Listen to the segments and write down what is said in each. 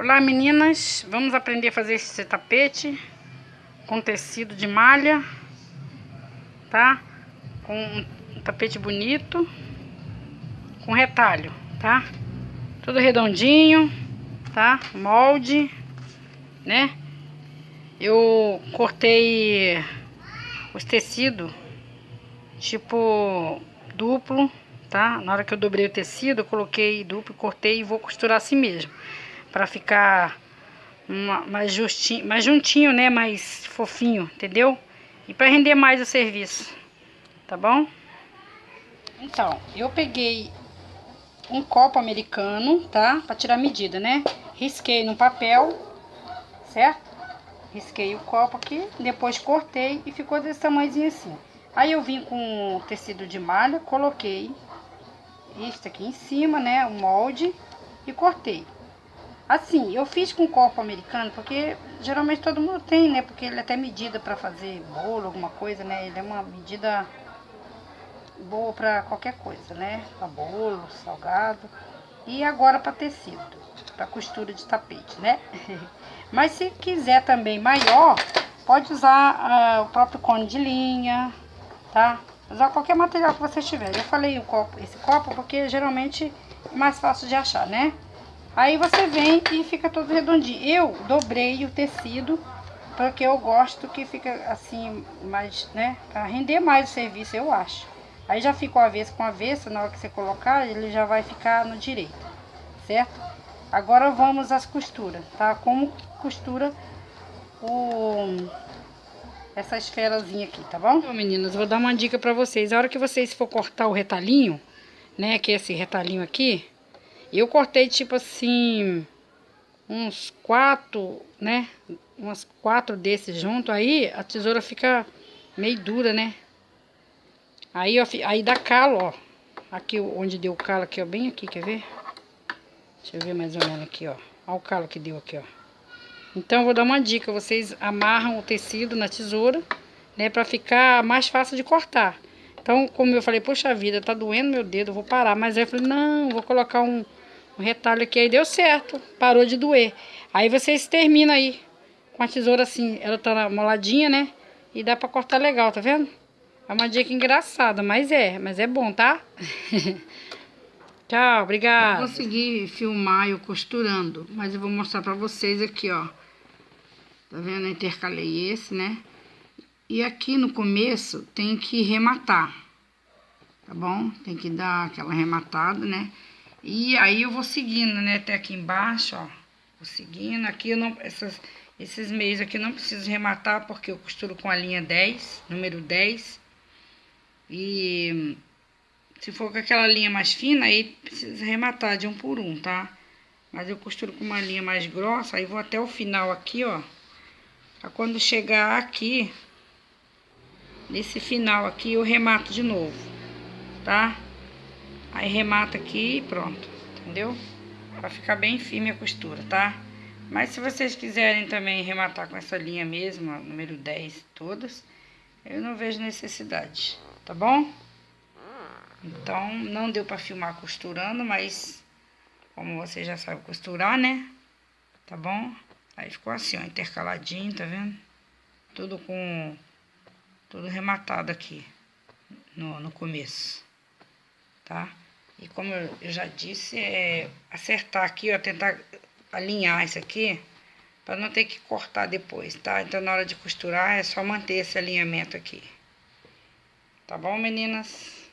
Olá meninas, vamos aprender a fazer esse tapete com tecido de malha, tá? Com um tapete bonito, com retalho, tá? Tudo redondinho, tá? Molde, né? Eu cortei os tecidos tipo duplo, tá? Na hora que eu dobrei o tecido, eu coloquei duplo, cortei e vou costurar assim mesmo para ficar uma, mais justinho, mais juntinho, né, mais fofinho, entendeu? E para render mais o serviço, tá bom? Então, eu peguei um copo americano, tá? Para tirar a medida, né? Risquei no papel, certo? Risquei o copo aqui, depois cortei e ficou desse tamanhozinho assim. Aí eu vim com tecido de malha, coloquei isso aqui em cima, né, o molde e cortei. Assim, eu fiz com copo americano, porque geralmente todo mundo tem, né? Porque ele é até medida para fazer bolo, alguma coisa, né? Ele é uma medida boa para qualquer coisa, né? Para bolo, salgado. E agora para tecido, para costura de tapete, né? Mas se quiser também maior, pode usar uh, o próprio cone de linha, tá? Usar qualquer material que você tiver. Eu falei o copo, esse copo porque geralmente é mais fácil de achar, né? Aí você vem e fica todo redondinho. Eu dobrei o tecido porque eu gosto que fica assim, mais, né? Pra render mais o serviço, eu acho. Aí já fica o avesso com avesso, na hora que você colocar, ele já vai ficar no direito, certo? Agora vamos às costuras, tá? Como costura o... essa esferazinha aqui, tá bom? Então, meninas, vou dar uma dica pra vocês. A hora que vocês for cortar o retalhinho, né? Que é esse retalhinho aqui, eu cortei tipo assim, uns quatro, né? Umas quatro desses junto, aí a tesoura fica meio dura, né? Aí, ó, aí dá calo, ó. Aqui onde deu o calo aqui, ó, bem aqui, quer ver? Deixa eu ver mais ou menos aqui, ó. Olha o calo que deu aqui, ó. Então, vou dar uma dica. Vocês amarram o tecido na tesoura, né? Pra ficar mais fácil de cortar. Então, como eu falei, poxa vida, tá doendo meu dedo, vou parar. Mas aí eu falei, não, vou colocar um, o retalho aqui aí deu certo, parou de doer. Aí vocês terminam aí com a tesoura assim, ela tá moladinha, né? E dá pra cortar legal, tá vendo? É uma dica engraçada, mas é, mas é bom, tá? Tchau, obrigada. Eu consegui filmar eu costurando, mas eu vou mostrar pra vocês aqui, ó. Tá vendo? Eu intercalei esse, né? E aqui no começo tem que rematar, tá bom? Tem que dar aquela rematada, né? E aí eu vou seguindo, né, até aqui embaixo, ó. Vou seguindo. Aqui eu não, essas, esses meios aqui eu não preciso rematar, porque eu costuro com a linha 10, número 10. E se for com aquela linha mais fina, aí precisa rematar de um por um, tá? Mas eu costuro com uma linha mais grossa, aí vou até o final aqui, ó. Pra quando chegar aqui, nesse final aqui, eu remato de novo, tá? Aí remata aqui e pronto, entendeu? Pra ficar bem firme a costura, tá? Mas se vocês quiserem também rematar com essa linha mesmo, ó, número 10 todas, eu não vejo necessidade, tá bom? Então, não deu pra filmar costurando, mas como você já sabe costurar, né? Tá bom? Aí ficou assim, ó, intercaladinho, tá vendo? Tudo com... Tudo rematado aqui no, no começo tá? E como eu já disse, é acertar aqui, ó, tentar alinhar isso aqui, para não ter que cortar depois, tá? Então, na hora de costurar, é só manter esse alinhamento aqui. Tá bom, meninas?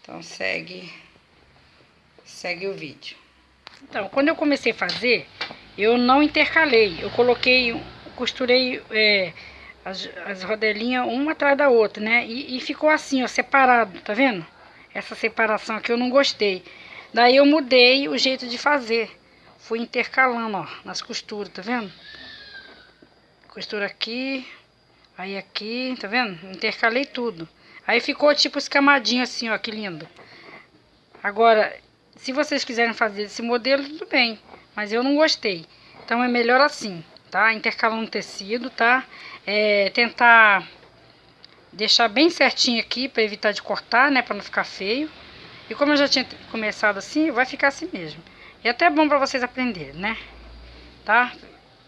Então, segue, segue o vídeo. Então, quando eu comecei a fazer, eu não intercalei. Eu coloquei, costurei é, as, as rodelinhas uma atrás da outra, né? E, e ficou assim, ó, separado, tá vendo? essa separação aqui eu não gostei. Daí eu mudei o jeito de fazer. Fui intercalando, ó, nas costuras, tá vendo? Costura aqui, aí aqui, tá vendo? Intercalei tudo. Aí ficou tipo escamadinho assim, ó, que lindo. Agora, se vocês quiserem fazer esse modelo, tudo bem. Mas eu não gostei. Então é melhor assim, tá? Intercalando tecido, tá? É, tentar deixar bem certinho aqui para evitar de cortar, né, para não ficar feio. E como eu já tinha começado assim, vai ficar assim mesmo. E é até bom para vocês aprenderem, né? tá?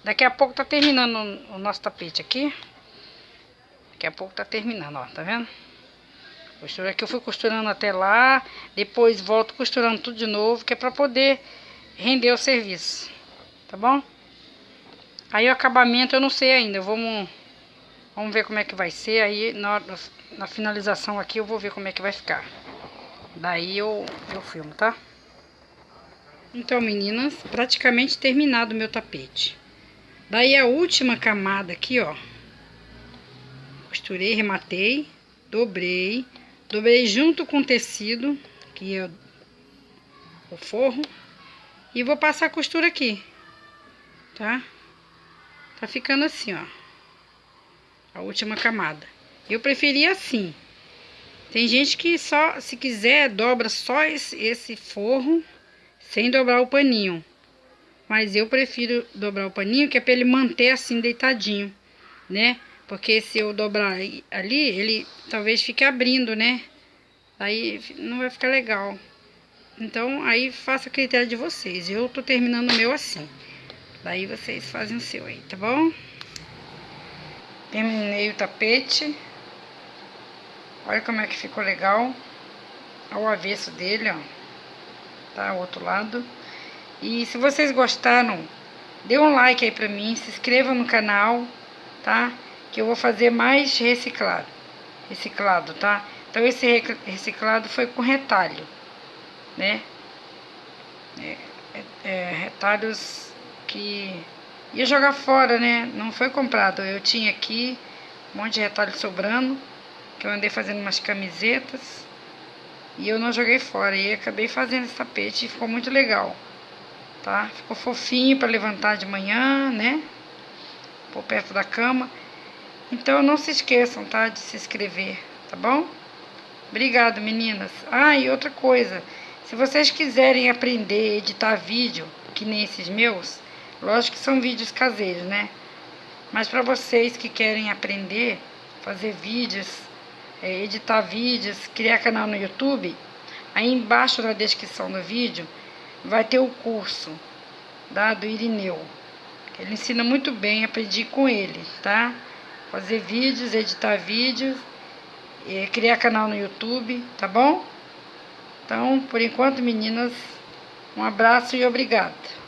Daqui a pouco tá terminando o nosso tapete aqui. Daqui a pouco tá terminando, ó, tá vendo? Costura aqui eu fui costurando até lá, depois volto costurando tudo de novo, que é pra poder render o serviço, tá bom? Aí o acabamento eu não sei ainda, vamos, vamos ver como é que vai ser, aí na, na finalização aqui eu vou ver como é que vai ficar. Daí eu, eu filmo, tá? Então, meninas, praticamente terminado o meu tapete. Daí a última camada aqui, ó. Costurei, rematei, dobrei, dobrei junto com o tecido, que é o forro, e vou passar a costura aqui, tá? Tá ficando assim, ó. A última camada. Eu preferi assim. Tem gente que só, se quiser, dobra só esse, esse forro sem dobrar o paninho. Mas eu prefiro dobrar o paninho, que é para ele manter assim deitadinho, né? Porque se eu dobrar ali, ele talvez fique abrindo, né? Aí não vai ficar legal. Então, aí faça a critério de vocês. Eu tô terminando o meu assim. Daí vocês fazem o seu aí, tá bom? Terminei o tapete. Olha como é que ficou legal. Olha o avesso dele, ó tá? O outro lado. E se vocês gostaram, dê um like aí pra mim, se inscreva no canal, tá? Que eu vou fazer mais reciclado, reciclado, tá? Então esse reciclado foi com retalho, né? É, é, é, retalhos que ia jogar fora, né? Não foi comprado, eu tinha aqui um monte de retalho sobrando, que eu andei fazendo umas camisetas. E eu não joguei fora. E acabei fazendo esse tapete e ficou muito legal. Tá? Ficou fofinho para levantar de manhã, né? Por perto da cama. Então não se esqueçam, tá? De se inscrever, tá bom? Obrigado, meninas. Ah, e outra coisa. Se vocês quiserem aprender a editar vídeo, que nem esses meus, lógico que são vídeos caseiros, né? Mas para vocês que querem aprender, fazer vídeos é, editar vídeos, criar canal no YouTube, aí embaixo na descrição do vídeo vai ter o curso da, do Irineu. Ele ensina muito bem, aprendi com ele, tá? Fazer vídeos, editar vídeos, é, criar canal no YouTube, tá bom? Então, por enquanto, meninas, um abraço e obrigado.